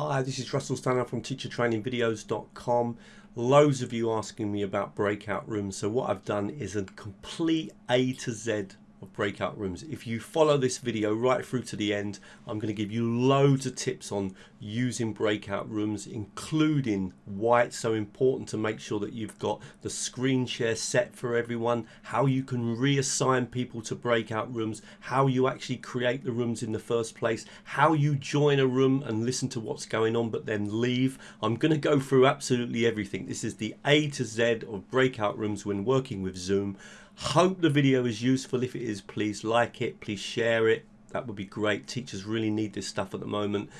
Hi, this is Russell Stannard from teachertrainingvideos.com. Loads of you asking me about breakout rooms. So what I've done is a complete A to Z of breakout rooms. If you follow this video right through to the end, I'm going to give you loads of tips on using breakout rooms, including why it's so important to make sure that you've got the screen share set for everyone, how you can reassign people to breakout rooms, how you actually create the rooms in the first place, how you join a room and listen to what's going on but then leave. I'm going to go through absolutely everything. This is the A to Z of breakout rooms when working with Zoom. Hope the video is useful. If it is, please like it, please share it. That would be great. Teachers really need this stuff at the moment.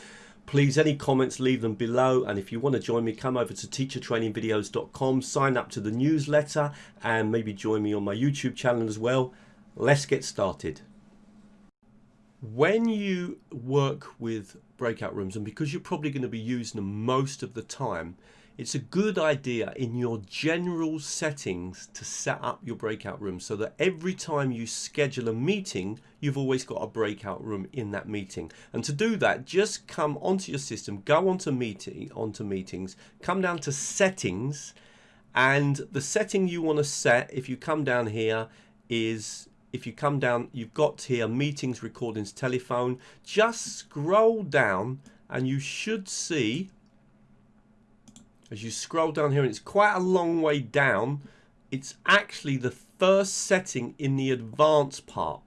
Please, any comments, leave them below. And if you want to join me, come over to teachertrainingvideos.com, sign up to the newsletter, and maybe join me on my YouTube channel as well. Let's get started. When you work with breakout rooms, and because you're probably going to be using them most of the time, it's a good idea in your general settings to set up your breakout room so that every time you schedule a meeting, you've always got a breakout room in that meeting. And to do that, just come onto your system, go onto meeting, onto meetings, come down to settings, and the setting you want to set, if you come down here, is if you come down, you've got here meetings, recordings, telephone. Just scroll down and you should see as you scroll down here and it's quite a long way down it's actually the first setting in the advanced part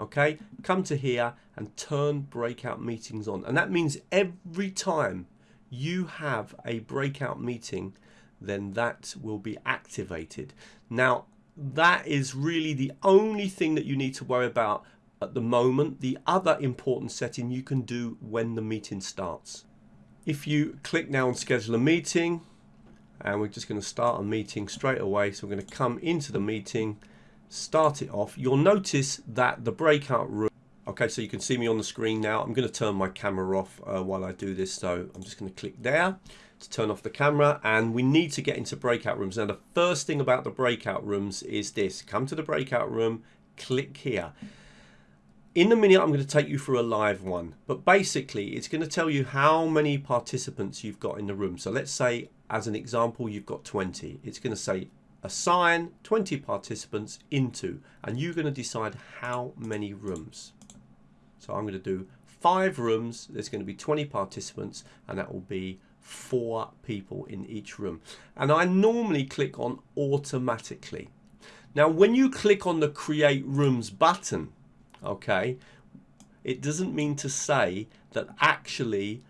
okay? Come to here and turn breakout meetings on. And that means every time you have a breakout meeting then that will be activated. Now that is really the only thing that you need to worry about at the moment. The other important setting you can do when the meeting starts if you click now on schedule a meeting and we're just going to start a meeting straight away. So we're going to come into the meeting start it off. You'll notice that the breakout room okay so you can see me on the screen now. I'm going to turn my camera off uh, while I do this. So I'm just going to click there to turn off the camera and we need to get into breakout rooms. Now the first thing about the breakout rooms is this. Come to the breakout room click here in a minute, I'm going to take you through a live one, but basically it's going to tell you how many participants you've got in the room. So let's say, as an example, you've got 20. It's going to say assign 20 participants into, and you're going to decide how many rooms. So I'm going to do five rooms. There's going to be 20 participants, and that will be four people in each room. And I normally click on automatically. Now, when you click on the create rooms button, okay? It doesn't mean to say that actually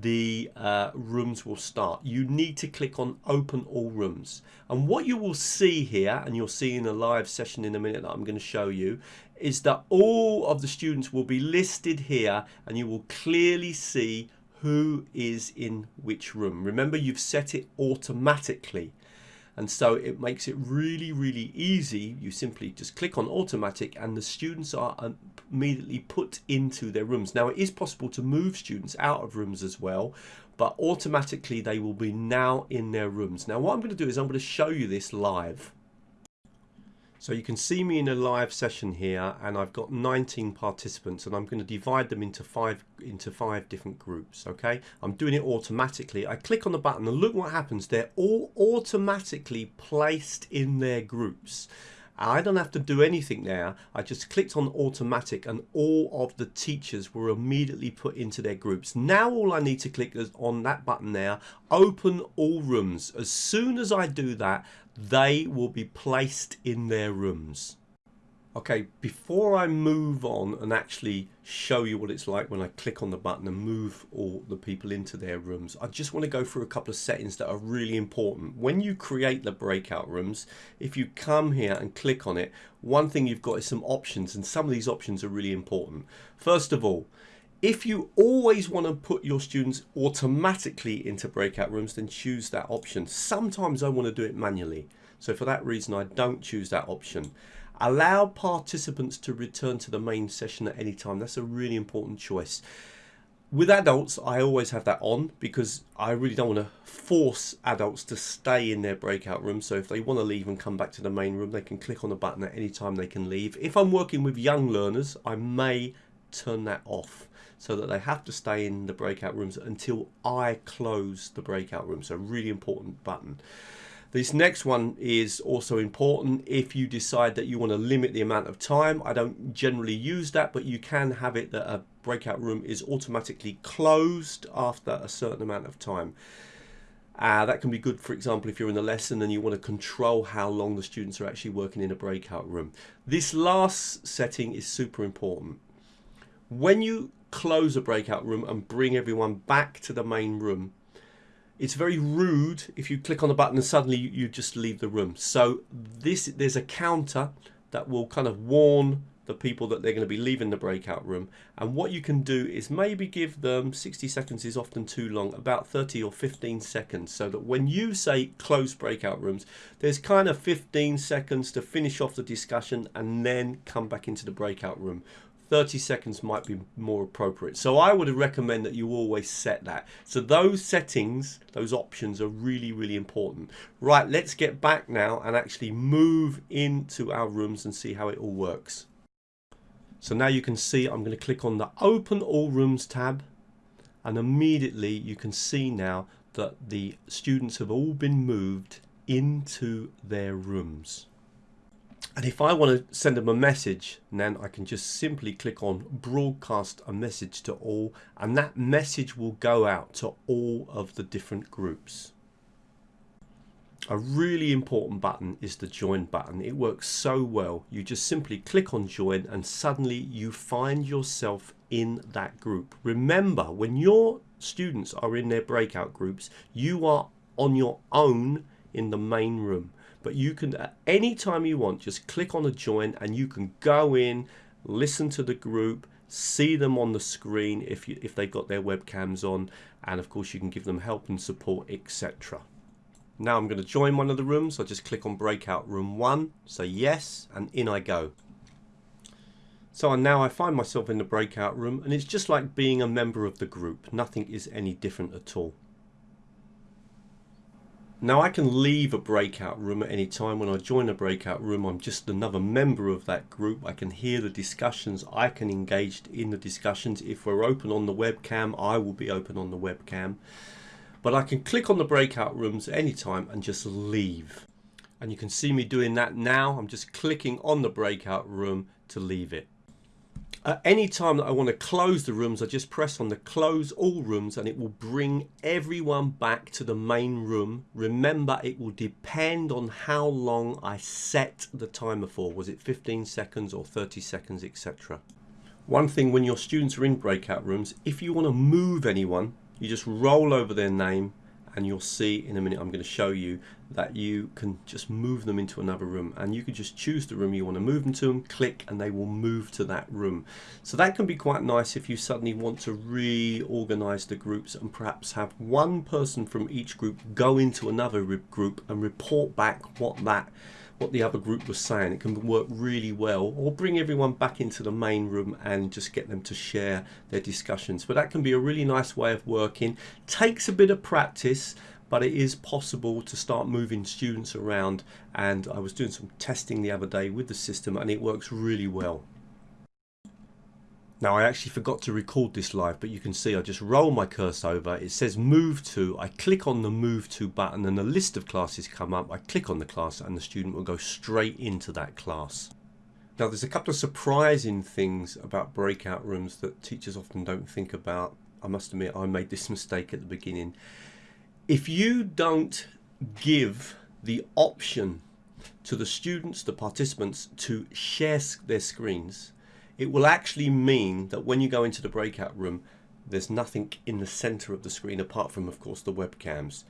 the uh, rooms will start. You need to click on open all rooms. And what you will see here and you'll see in a live session in a minute that I'm going to show you is that all of the students will be listed here and you will clearly see who is in which room. Remember you've set it automatically and so it makes it really really easy. You simply just click on automatic and the students are um, immediately put into their rooms. Now it is possible to move students out of rooms as well but automatically they will be now in their rooms. Now what I'm going to do is I'm going to show you this live so you can see me in a live session here and I've got 19 participants and I'm going to divide them into five into five different groups okay? I'm doing it automatically. I click on the button and look what happens. They're all automatically placed in their groups I don't have to do anything now. I just clicked on automatic and all of the teachers were immediately put into their groups now all I need to click is on that button there open all rooms as soon as I do that they will be placed in their rooms. Okay, before I move on and actually show you what it's like when I click on the button and move all the people into their rooms, I just want to go through a couple of settings that are really important. When you create the breakout rooms, if you come here and click on it, one thing you've got is some options and some of these options are really important. First of all, if you always want to put your students automatically into breakout rooms, then choose that option. Sometimes I want to do it manually. So for that reason, I don't choose that option. Allow participants to return to the main session at any time. That's a really important choice. With adults, I always have that on because I really don't want to force adults to stay in their breakout room. So if they want to leave and come back to the main room, they can click on the button at any time they can leave. If I'm working with young learners, I may turn that off. so that they have to stay in the breakout rooms until I close the breakout room. So really important button. This next one is also important if you decide that you want to limit the amount of time. I don't generally use that, but you can have it that a breakout room is automatically closed after a certain amount of time. Uh, that can be good, for example, if you're in a lesson and you want to control how long the students are actually working in a breakout room. This last setting is super important. When you close a breakout room and bring everyone back to the main room, it's very rude if you click on the button and suddenly you, just leave the room. So this there's a counter that will kind of warn the people that they're going to be leaving the breakout room and what you can do is maybe give them 60 seconds is often too long about 30 or 15 seconds so that when you say close breakout rooms there's kind of 15 seconds to finish off the discussion and then come back into the breakout room 30 seconds might be more appropriate. So I would recommend that you always set that. So those settings, those options are really, really important. Right, let's get back now and actually move into our rooms and see how it all works. So now you can see I'm going to click on the Open All Rooms tab and immediately you can see now that the students have all been moved into their rooms. And if I want to send them a message, then I can just simply click on broadcast a message to all and that message will go out to all of the different groups. A really important button is the join button. It works so well. You just simply click on join and suddenly you find yourself in that group. Remember, when your students are in their breakout groups, you are on your own in the main room but you can at any time you want just click on a join and you can go in listen to the group see them on the screen if you if they've got their webcams on and of course you can give them help and support etc now I'm going to join one of the rooms. I just click on breakout room 1 say yes and in I go. So now I find myself in the breakout room and it's just like being a member of the group. Nothing is any different at all now I can leave a breakout room at any time. When I join a breakout room, I'm just another member of that group. I can hear the discussions. I can engage in the discussions. If we're open on the webcam, I will be open on the webcam. But I can click on the breakout rooms at any time and just leave. And you can see me doing that now. I'm just clicking on the breakout room to leave it. At any time that I want to close the rooms, I just press on the close all rooms and it will bring everyone back to the main room. Remember, it will depend on how long I set the timer for. Was it 15 seconds or 30 seconds, etc. One thing when your students are in breakout rooms, if you want to move anyone, you just roll over their name and you'll see in a minute I'm going to show you that you can just move them into another room. And you can just choose the room you want to move them to them click and they will move to that room. So that can be quite nice if you suddenly want to reorganize the groups and perhaps have one person from each group go into another group and report back what that what the other group was saying. It can work really well or bring everyone back into the main room and just get them to share their discussions. But that can be a really nice way of working. Takes a bit of practice but it is possible to start moving students around and I was doing some testing the other day with the system and it works really well. Now I actually forgot to record this live, but you can see I just roll my cursor over. It says move to. I click on the move to button and a list of classes come up. I click on the class and the student will go straight into that class. Now there's a couple of surprising things about breakout rooms that teachers often don't think about. I must admit I made this mistake at the beginning. If you don't give the option to the students, the participants to share their screens, it will actually mean that when you go into the breakout room, there's nothing in the center of the screen apart from, of course, the webcams.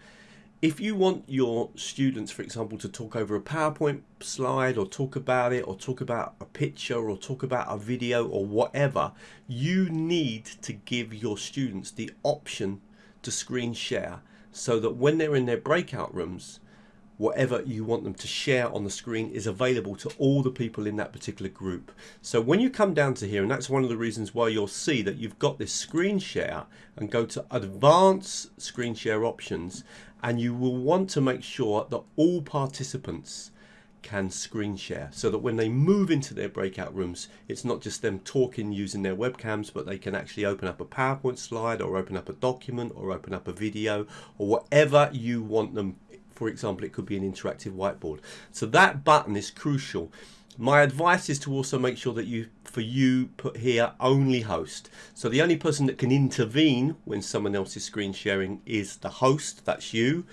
If you want your students, for example, to talk over a PowerPoint slide or talk about it or talk about a picture or talk about a video or whatever, you need to give your students the option to screen share so that when they're in their breakout rooms, whatever you want them to share on the screen is available to all the people in that particular group. So when you come down to here, and that's one of the reasons why you'll see that you've got this screen share and go to advanced screen share options, and you will want to make sure that all participants can screen share so that when they move into their breakout rooms it's not just them talking using their webcams but they can actually open up a PowerPoint slide or open up a document or open up a video or whatever you want them for example it could be an interactive whiteboard. So that button is crucial. My advice is to also make sure that you for you put here only host. So the only person that can intervene when someone else is screen sharing is the host that's you.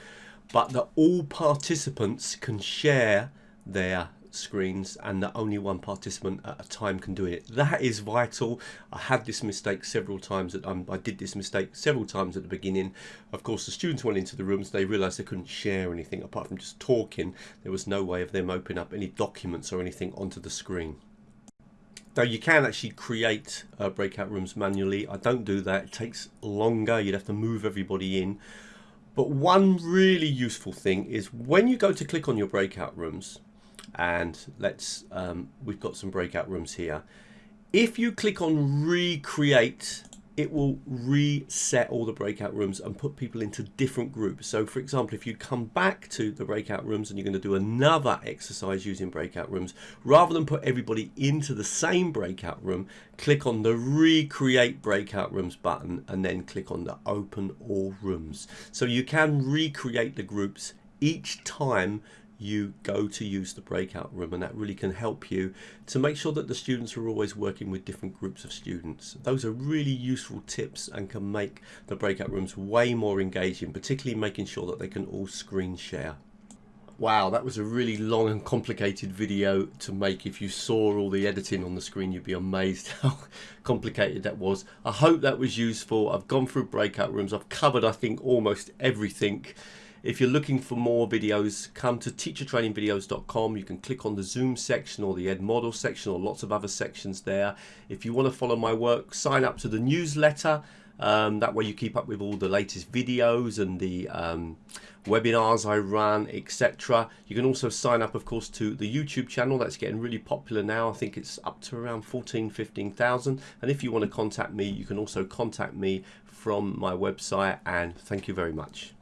But that all participants can share their screens and that only one participant at a time can do it. That is vital. I had this mistake several times. That um, I did this mistake several times at the beginning. Of course, the students went into the rooms. They realised they couldn't share anything apart from just talking. There was no way of them opening up any documents or anything onto the screen. Now you can actually create uh, breakout rooms manually. I don't do that. It takes longer. You'd have to move everybody in. But one really useful thing is when you go to click on your breakout rooms, and let's um, we've got some breakout rooms here. If you click on recreate it will reset all the breakout rooms and put people into different groups. So for example if you come back to the breakout rooms and you're going to do another exercise using breakout rooms rather than put everybody into the same breakout room click on the recreate breakout rooms button and then click on the open all rooms. So you can recreate the groups each time you go to use the breakout room and that really can help you to make sure that the students are always working with different groups of students. Those are really useful tips and can make the breakout rooms way more engaging, particularly making sure that they can all screen share. Wow, that was a really long and complicated video to make. If you saw all the editing on the screen, you'd be amazed how complicated that was. I hope that was useful. I've gone through breakout rooms. I've covered, I think, almost everything. If you're looking for more videos, come to teachertrainingvideos.com. You can click on the Zoom section or the Edmodo section or lots of other sections there. If you want to follow my work, sign up to the newsletter. Um, that way you keep up with all the latest videos and the um, webinars I run, etc. You can also sign up, of course, to the YouTube channel. That's getting really popular now. I think it's up to around 14, 15,000. And if you want to contact me, you can also contact me from my website. And thank you very much.